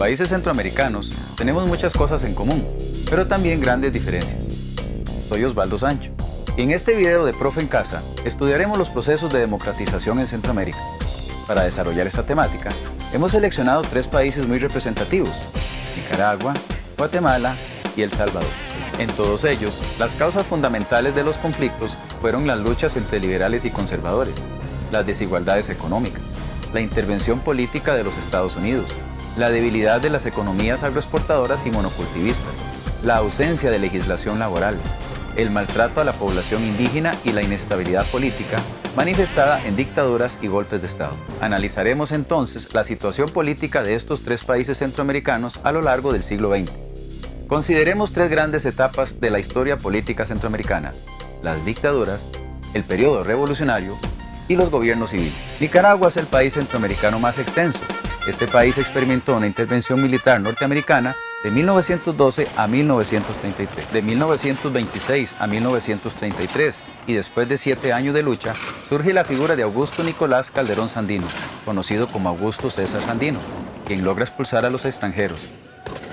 Países centroamericanos tenemos muchas cosas en común, pero también grandes diferencias. Soy Osvaldo Sancho y en este video de Profe en Casa estudiaremos los procesos de democratización en Centroamérica. Para desarrollar esta temática, hemos seleccionado tres países muy representativos, Nicaragua, Guatemala y El Salvador. En todos ellos, las causas fundamentales de los conflictos fueron las luchas entre liberales y conservadores, las desigualdades económicas, la intervención política de los Estados Unidos, la debilidad de las economías agroexportadoras y monocultivistas, la ausencia de legislación laboral, el maltrato a la población indígena y la inestabilidad política manifestada en dictaduras y golpes de Estado. Analizaremos entonces la situación política de estos tres países centroamericanos a lo largo del siglo XX. Consideremos tres grandes etapas de la historia política centroamericana, las dictaduras, el periodo revolucionario y los gobiernos civiles. Nicaragua es el país centroamericano más extenso. Este país experimentó una intervención militar norteamericana de 1912 a 1933, de 1926 a 1933 y después de siete años de lucha, surge la figura de Augusto Nicolás Calderón Sandino, conocido como Augusto César Sandino, quien logra expulsar a los extranjeros.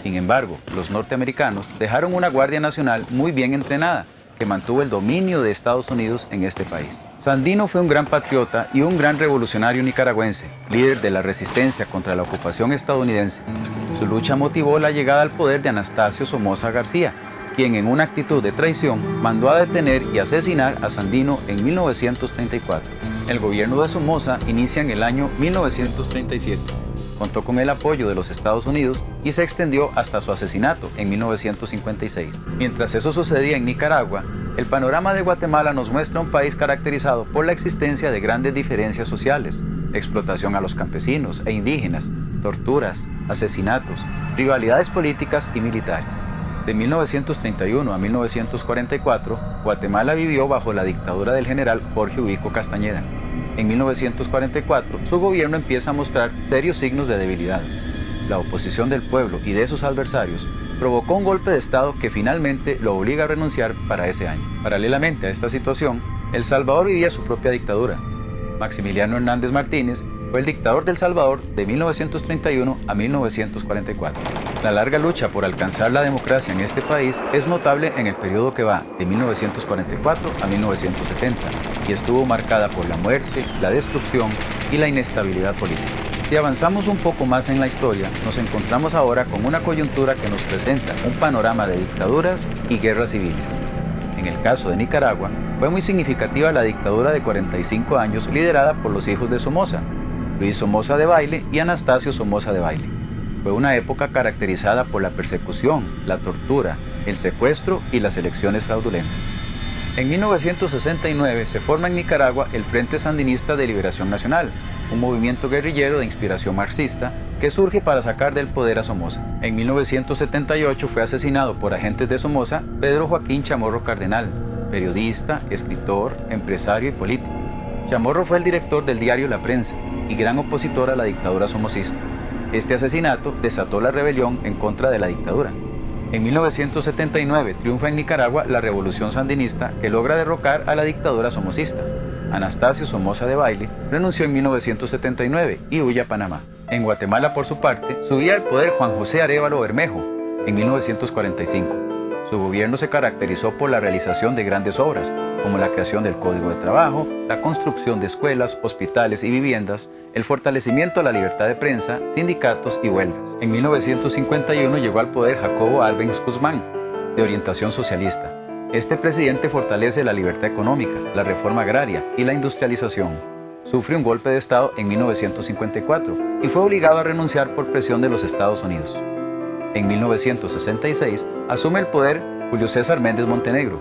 Sin embargo, los norteamericanos dejaron una Guardia Nacional muy bien entrenada, que mantuvo el dominio de Estados Unidos en este país. Sandino fue un gran patriota y un gran revolucionario nicaragüense, líder de la resistencia contra la ocupación estadounidense. Su lucha motivó la llegada al poder de Anastasio Somoza García, quien en una actitud de traición mandó a detener y asesinar a Sandino en 1934. El gobierno de Somoza inicia en el año 1937 contó con el apoyo de los Estados Unidos y se extendió hasta su asesinato en 1956. Mientras eso sucedía en Nicaragua, el panorama de Guatemala nos muestra un país caracterizado por la existencia de grandes diferencias sociales, explotación a los campesinos e indígenas, torturas, asesinatos, rivalidades políticas y militares. De 1931 a 1944, Guatemala vivió bajo la dictadura del general Jorge Ubico Castañeda, en 1944, su gobierno empieza a mostrar serios signos de debilidad. La oposición del pueblo y de sus adversarios provocó un golpe de Estado que finalmente lo obliga a renunciar para ese año. Paralelamente a esta situación, El Salvador vivía su propia dictadura. Maximiliano Hernández Martínez fue el dictador del Salvador de 1931 a 1944. La larga lucha por alcanzar la democracia en este país es notable en el periodo que va de 1944 a 1970 y estuvo marcada por la muerte, la destrucción y la inestabilidad política. Si avanzamos un poco más en la historia, nos encontramos ahora con una coyuntura que nos presenta un panorama de dictaduras y guerras civiles. En el caso de Nicaragua, fue muy significativa la dictadura de 45 años liderada por los hijos de Somoza, Luis Somoza de Baile y Anastasio Somoza de Baile. Fue una época caracterizada por la persecución, la tortura, el secuestro y las elecciones fraudulentas. En 1969 se forma en Nicaragua el Frente Sandinista de Liberación Nacional, un movimiento guerrillero de inspiración marxista que surge para sacar del poder a Somoza. En 1978 fue asesinado por agentes de Somoza Pedro Joaquín Chamorro Cardenal, periodista, escritor, empresario y político. Chamorro fue el director del diario La Prensa y gran opositor a la dictadura somocista. Este asesinato desató la rebelión en contra de la dictadura. En 1979 triunfa en Nicaragua la revolución sandinista que logra derrocar a la dictadura somocista. Anastasio Somoza de Baile renunció en 1979 y huye a Panamá. En Guatemala, por su parte, subía al poder Juan José Arevalo Bermejo en 1945. Su gobierno se caracterizó por la realización de grandes obras, como la creación del Código de Trabajo, la construcción de escuelas, hospitales y viviendas, el fortalecimiento de la libertad de prensa, sindicatos y huelgas. En 1951 llegó al poder Jacobo Albenz Guzmán, de orientación socialista. Este presidente fortalece la libertad económica, la reforma agraria y la industrialización. Sufre un golpe de Estado en 1954 y fue obligado a renunciar por presión de los Estados Unidos. En 1966 asume el poder Julio César Méndez Montenegro.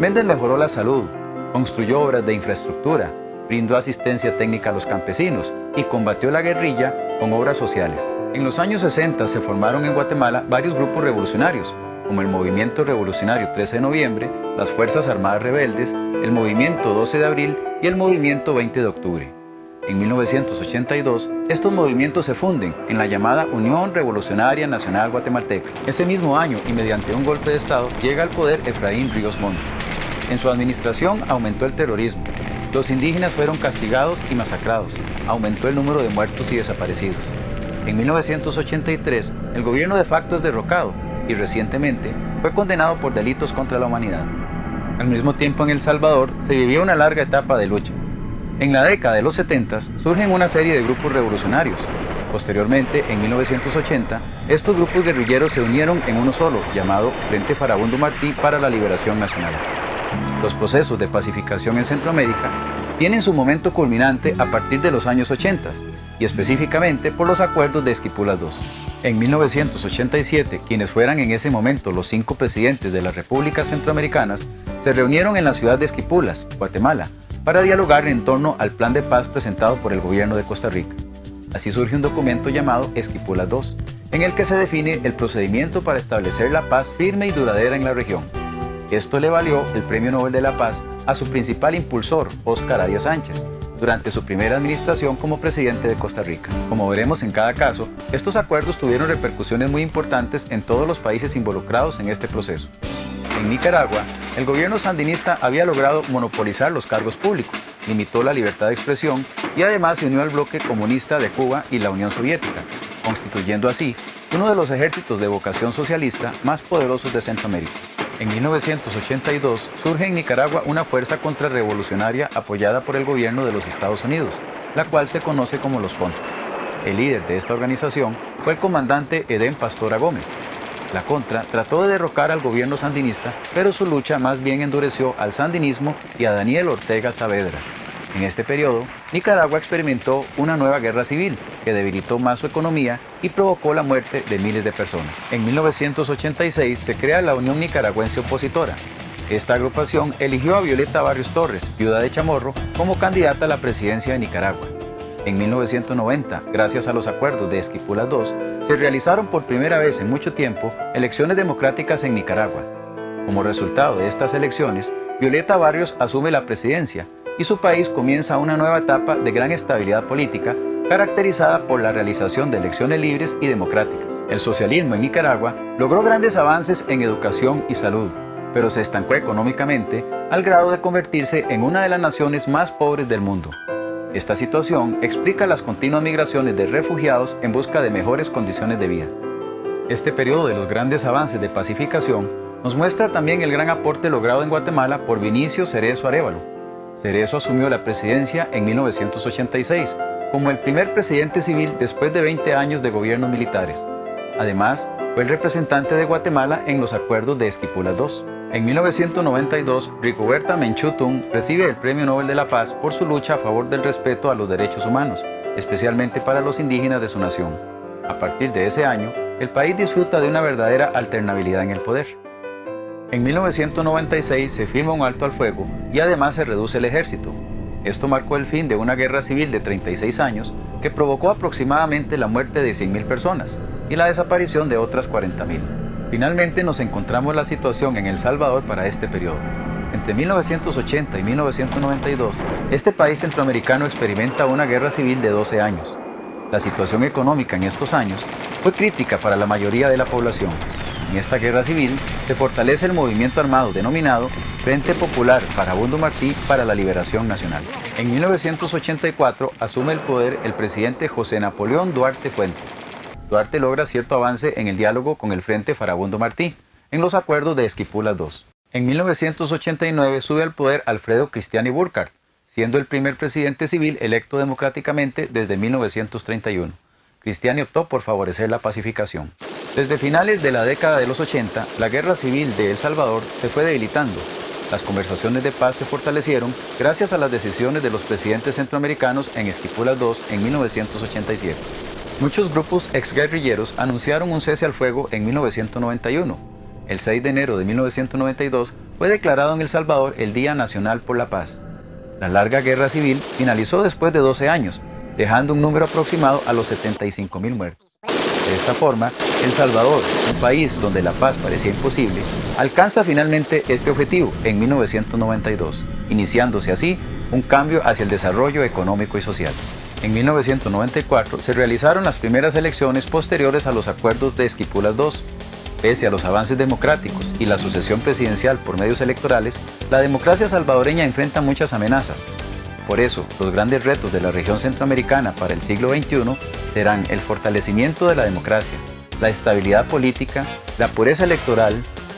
Méndez mejoró la salud, construyó obras de infraestructura, brindó asistencia técnica a los campesinos y combatió la guerrilla con obras sociales. En los años 60 se formaron en Guatemala varios grupos revolucionarios, como el Movimiento Revolucionario 13 de Noviembre, las Fuerzas Armadas Rebeldes, el Movimiento 12 de Abril y el Movimiento 20 de Octubre. En 1982, estos movimientos se funden en la llamada Unión Revolucionaria Nacional Guatemalteca. Ese mismo año, y mediante un golpe de Estado, llega al poder Efraín Ríos Montt. En su administración aumentó el terrorismo. Los indígenas fueron castigados y masacrados. Aumentó el número de muertos y desaparecidos. En 1983, el gobierno de facto es derrocado y recientemente fue condenado por delitos contra la humanidad. Al mismo tiempo en El Salvador se vivía una larga etapa de lucha. En la década de los 70 surgen una serie de grupos revolucionarios. Posteriormente, en 1980, estos grupos guerrilleros se unieron en uno solo, llamado Frente Farabundo Martí para la Liberación Nacional. Los procesos de pacificación en Centroamérica tienen su momento culminante a partir de los años 80 y específicamente por los acuerdos de Esquipulas II. En 1987, quienes fueran en ese momento los cinco presidentes de las repúblicas centroamericanas se reunieron en la ciudad de Esquipulas, Guatemala, para dialogar en torno al plan de paz presentado por el gobierno de Costa Rica. Así surge un documento llamado Esquipulas II, en el que se define el procedimiento para establecer la paz firme y duradera en la región. Esto le valió el Premio Nobel de la Paz a su principal impulsor, Óscar Arias Sánchez, durante su primera administración como presidente de Costa Rica. Como veremos en cada caso, estos acuerdos tuvieron repercusiones muy importantes en todos los países involucrados en este proceso. En Nicaragua, el gobierno sandinista había logrado monopolizar los cargos públicos, limitó la libertad de expresión y además se unió al bloque comunista de Cuba y la Unión Soviética, constituyendo así uno de los ejércitos de vocación socialista más poderosos de Centroamérica. En 1982 surge en Nicaragua una fuerza contrarrevolucionaria apoyada por el gobierno de los Estados Unidos, la cual se conoce como los Contras. El líder de esta organización fue el comandante Edén Pastora Gómez. La Contra trató de derrocar al gobierno sandinista, pero su lucha más bien endureció al sandinismo y a Daniel Ortega Saavedra, en este periodo, Nicaragua experimentó una nueva guerra civil que debilitó más su economía y provocó la muerte de miles de personas. En 1986 se crea la Unión Nicaragüense Opositora. Esta agrupación eligió a Violeta Barrios Torres, viuda de Chamorro, como candidata a la presidencia de Nicaragua. En 1990, gracias a los acuerdos de Esquipulas II, se realizaron por primera vez en mucho tiempo elecciones democráticas en Nicaragua. Como resultado de estas elecciones, Violeta Barrios asume la presidencia y su país comienza una nueva etapa de gran estabilidad política caracterizada por la realización de elecciones libres y democráticas. El socialismo en Nicaragua logró grandes avances en educación y salud, pero se estancó económicamente al grado de convertirse en una de las naciones más pobres del mundo. Esta situación explica las continuas migraciones de refugiados en busca de mejores condiciones de vida. Este periodo de los grandes avances de pacificación nos muestra también el gran aporte logrado en Guatemala por Vinicio Cerezo Arevalo, Cerezo asumió la presidencia en 1986 como el primer presidente civil después de 20 años de gobiernos militares. Además, fue el representante de Guatemala en los acuerdos de Esquipulas II. En 1992, Rigoberta Menchú recibe el Premio Nobel de la Paz por su lucha a favor del respeto a los derechos humanos, especialmente para los indígenas de su nación. A partir de ese año, el país disfruta de una verdadera alternabilidad en el poder. En 1996 se firma un alto al fuego y además se reduce el ejército. Esto marcó el fin de una guerra civil de 36 años que provocó aproximadamente la muerte de 100.000 personas y la desaparición de otras 40.000. Finalmente nos encontramos la situación en El Salvador para este periodo. Entre 1980 y 1992, este país centroamericano experimenta una guerra civil de 12 años. La situación económica en estos años fue crítica para la mayoría de la población en esta guerra civil se fortalece el movimiento armado denominado Frente Popular Farabundo Martí para la Liberación Nacional. En 1984 asume el poder el presidente José Napoleón Duarte Fuentes. Duarte logra cierto avance en el diálogo con el Frente Farabundo Martí, en los acuerdos de Esquipulas II. En 1989 sube al poder Alfredo Cristiani Burkhardt, siendo el primer presidente civil electo democráticamente desde 1931. Cristiani optó por favorecer la pacificación. Desde finales de la década de los 80, la guerra civil de El Salvador se fue debilitando. Las conversaciones de paz se fortalecieron gracias a las decisiones de los presidentes centroamericanos en Esquipulas II en 1987. Muchos grupos exguerrilleros anunciaron un cese al fuego en 1991. El 6 de enero de 1992 fue declarado en El Salvador el Día Nacional por la Paz. La larga guerra civil finalizó después de 12 años, dejando un número aproximado a los 75.000 muertos. De esta forma, El Salvador, un país donde la paz parecía imposible, alcanza finalmente este objetivo en 1992, iniciándose así un cambio hacia el desarrollo económico y social. En 1994 se realizaron las primeras elecciones posteriores a los acuerdos de Esquipulas II. Pese a los avances democráticos y la sucesión presidencial por medios electorales, la democracia salvadoreña enfrenta muchas amenazas. Por eso, los grandes retos de la región centroamericana para el siglo XXI serán el fortalecimiento de la democracia, la estabilidad política, la pureza electoral,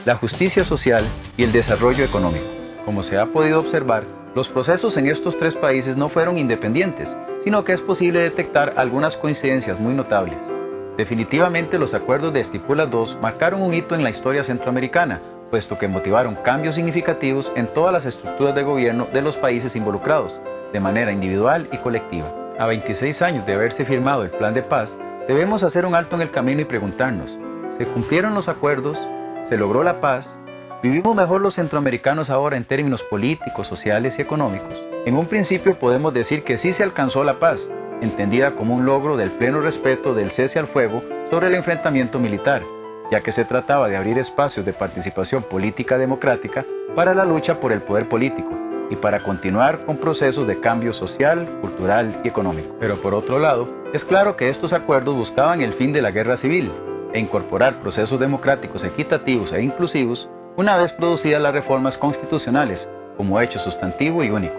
la justicia social y el desarrollo económico. Como se ha podido observar, los procesos en estos tres países no fueron independientes, sino que es posible detectar algunas coincidencias muy notables. Definitivamente los acuerdos de Esquipulas II marcaron un hito en la historia centroamericana, puesto que motivaron cambios significativos en todas las estructuras de gobierno de los países involucrados, de manera individual y colectiva. A 26 años de haberse firmado el Plan de Paz, debemos hacer un alto en el camino y preguntarnos, ¿se cumplieron los acuerdos? ¿Se logró la paz? ¿Vivimos mejor los centroamericanos ahora en términos políticos, sociales y económicos? En un principio podemos decir que sí se alcanzó la paz, entendida como un logro del pleno respeto del cese al fuego sobre el enfrentamiento militar, ya que se trataba de abrir espacios de participación política democrática para la lucha por el poder político y para continuar con procesos de cambio social, cultural y económico. Pero por otro lado, es claro que estos acuerdos buscaban el fin de la guerra civil e incorporar procesos democráticos equitativos e inclusivos una vez producidas las reformas constitucionales como hecho sustantivo y único.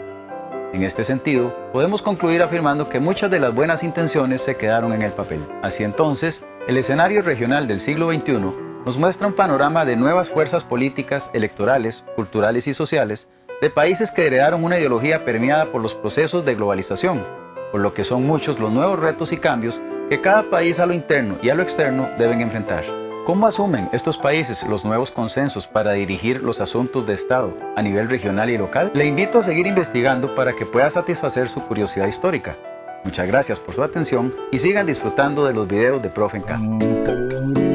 En este sentido, podemos concluir afirmando que muchas de las buenas intenciones se quedaron en el papel. Así entonces, el escenario regional del siglo XXI nos muestra un panorama de nuevas fuerzas políticas, electorales, culturales y sociales de países que heredaron una ideología permeada por los procesos de globalización, por lo que son muchos los nuevos retos y cambios que cada país a lo interno y a lo externo deben enfrentar. ¿Cómo asumen estos países los nuevos consensos para dirigir los asuntos de Estado a nivel regional y local? Le invito a seguir investigando para que pueda satisfacer su curiosidad histórica. Muchas gracias por su atención y sigan disfrutando de los videos de Profe en Casa.